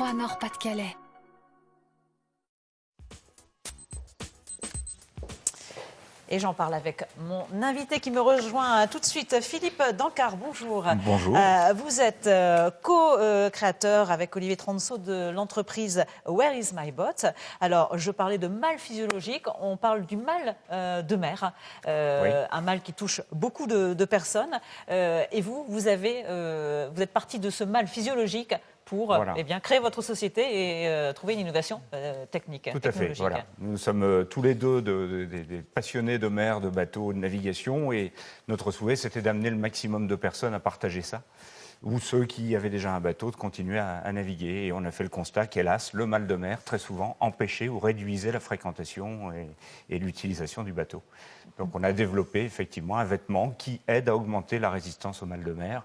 3 Nord-Pas-de-Calais. Et j'en parle avec mon invité qui me rejoint tout de suite, Philippe Dancard. Bonjour. Bonjour. Euh, vous êtes euh, co-créateur avec Olivier Tronceau de l'entreprise Where is my bot Alors, je parlais de mal physiologique, on parle du mal euh, de mer, euh, un mal qui touche beaucoup de, de personnes. Euh, et vous, vous, avez, euh, vous êtes parti de ce mal physiologique pour Voilà. eh bien, créer votre société et euh, trouver une innovation euh, technique. Tout à fait. Voilà. Nous sommes euh, tous les deux de- de- des- des passionnés de mer, de bateaux, de navigation, et notre souhait, c'était d'amener le maximum de personnes à partager ça, ou ceux qui avaient déjà un bateau de continuer à, à naviguer. Et on a fait le constat qu'hélas, le mal de mer, très souvent, empêchait ou réduisait la fréquentation et, et l'utilisation du bateau. Donc on a développé effectivement un vêtement qui aide à augmenter la résistance au mal de mer,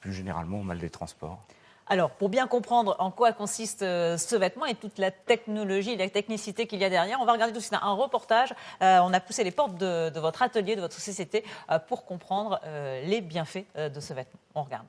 plus généralement au mal des transports. Alors, pour bien comprendre en quoi consiste euh, ce vêtement et toute la technologie, la technicité qu'il y a derrière, on va regarder tout de suite un reportage. Euh, on a poussé les portes de, votre atelier, de votre société, euh, pour comprendre les bienfaits de ce vêtement. On regarde.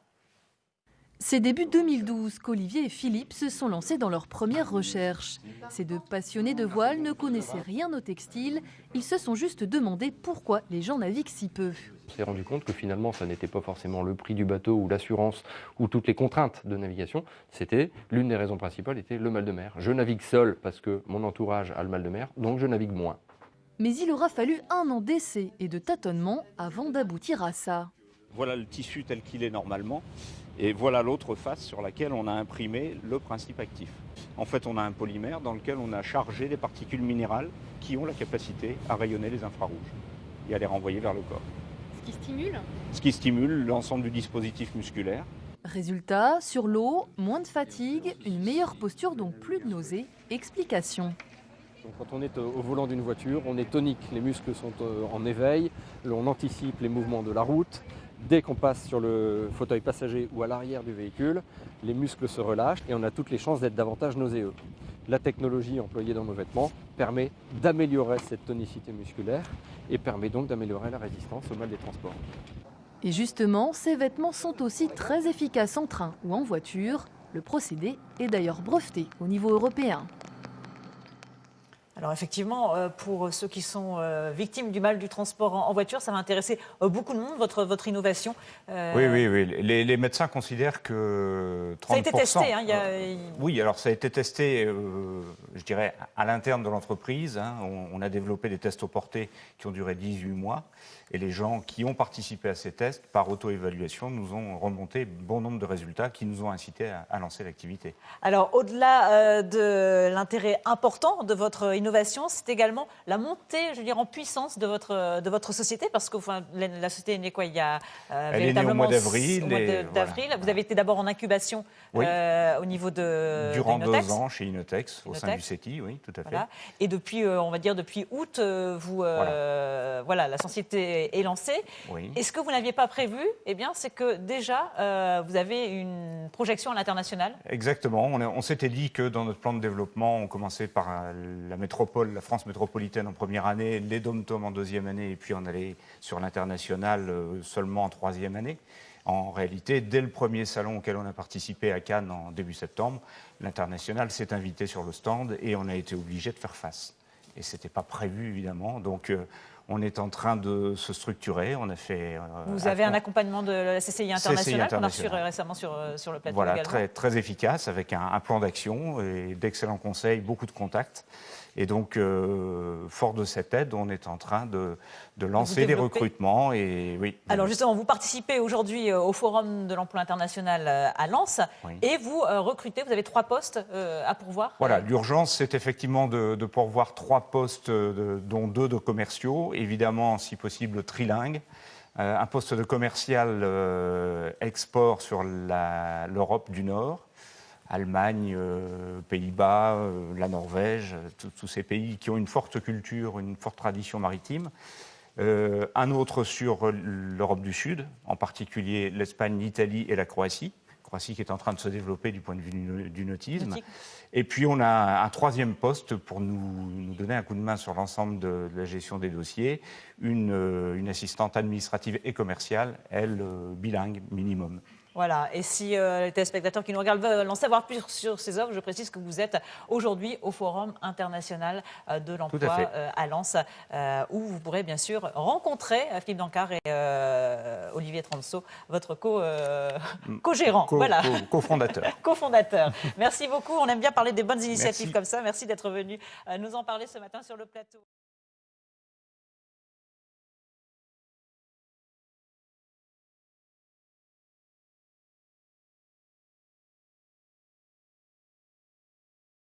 C'est début 2012 qu'Olivier et Philippe se sont lancés dans leur première recherche. Ces deux passionnés de voile ne connaissaient rien au textile, ils se sont juste demandé pourquoi les gens naviguent si peu. On s'est rendu compte que finalement, ça n'était pas forcément le prix du bateau ou l'assurance ou toutes les contraintes de navigation. C'était l'une des raisons principales était le mal de mer. Je navigue seul parce que mon entourage a le mal de mer, donc je navigue moins. Mais il aura fallu un an d'essai et de tâtonnement avant d'aboutir à ça. Voilà le tissu tel qu'il est normalement. Et voilà l'autre face sur laquelle on a imprimé le principe actif. En fait, on a un polymère dans lequel on a chargé des particules minérales qui ont la capacité à rayonner les infrarouges et à les renvoyer vers le corps. Ce qui stimule Ce qui stimule l'ensemble du dispositif musculaire. Résultat, sur l'eau, moins de fatigue, une meilleure posture, donc plus de nausées. Explication. Donc, quand on est au au volant d'une voiture, on est tonique, les muscles sont euh, en éveil, on anticipe les mouvements de la route. Dès qu'on passe sur le fauteuil passager ou à l'arrière du véhicule, les muscles se relâchent et on a toutes les chances d'être davantage nauséeux. La technologie employée dans nos vêtements permet d'améliorer cette tonicité musculaire et permet donc d'améliorer la résistance au mal des transports. Et justement, ces vêtements sont aussi très efficaces en train ou en voiture. Le procédé est d'ailleurs breveté au niveau européen. Alors effectivement, euh, pour ceux qui sont euh, victimes du mal du transport en, voiture, ça va intéresser euh, beaucoup de monde, votre, votre innovation. Euh, Oui, oui, oui. Les, les médecins considèrent que 30%. Ça a été testé. hein, il y a- Oui, alors ça a été testé, euh, je dirais, à l'interne de l'entreprise. hein. On, on a développé des tests au porté qui ont duré 18 mois. Et les gens qui ont participé à ces tests, par auto-évaluation, nous ont remonté bon nombre de résultats qui nous ont incités à, à lancer l'activité. Alors, au-delà euh, de l'intérêt important de votre innovation, c'est également la montée, je veux dire, en puissance de votre, de votre société, parce que enfin, la, la société est née quoi il y a euh, Elle est née au mois véritablement d'avril et voilà. Vous avez été d'abord en incubation Oui. euh, au niveau de Durant de deux ans chez Inotex, au sein du. CETI, oui, tout à fait. Voilà. Et depuis, euh, on va dire depuis août, euh, vous, voilà. la société est lancée. Oui. Et ce que vous n'aviez pas prévu, eh bien, c'est que déjà, vous avez une projection à l'international? Exactement. On, on s'était dit que dans notre plan de développement, on commençait par la métropole, la France métropolitaine en première année, les dom-tom en deuxième année, et puis on allait sur l'international euh, seulement en troisième année. En réalité, dès le premier salon auquel on a participé à Cannes en début septembre, l'international s'est invité sur le stand et on a été obligé de faire face. Et ce n'était pas prévu, évidemment. Donc, euh, on est en train de se structurer. On a fait. euh, Vous avez un accompagnement de la CCI internationale qu'on a reçu récemment sur, sur le plateau Voilà, également. très, très efficace, avec un, un plan d'action et d'excellents conseils, beaucoup de contacts. Et donc, euh, fort de cette aide, on est en train de, de lancer des recrutements. Et oui. Alors justement, vous participez aujourd'hui euh, au Forum de l'emploi international euh, à Lens Oui. et vous recrutez, vous avez trois postes à pourvoir. Voilà, l'urgence, c'est effectivement de, de pourvoir trois postes, de- dont deux de commerciaux, évidemment, si possible, trilingues. Euh, un poste de commercial euh, export sur l'Europe du Nord, Allemagne, euh, Pays-Bas, euh, la Norvège, euh, tous- ces pays qui ont une forte culture, une forte tradition maritime. Euh, un autre sur l'Europe du Sud, en particulier l'Espagne, l'Italie et la Croatie. Croatie qui est en train de se développer du point de vue du, nautisme. Nautique. Et puis on a un troisième poste pour nous, nous donner un coup de main sur l'ensemble de, de la gestion des dossiers, une, une assistante administrative et commerciale, elle, bilingue minimum. Voilà, et si les téléspectateurs qui nous regardent veulent en savoir plus sur ces œuvres, je précise que vous êtes aujourd'hui au Forum international de l'emploi à, Lens, où vous pourrez bien sûr rencontrer Philippe Dancard et Olivier Transo, votre mm. co-gérant. Co voilà. Co-fondateur. Co-fondateur. Merci beaucoup. On aime bien parler des bonnes initiatives comme ça. Merci d'être venu nous en parler ce matin sur le plateau.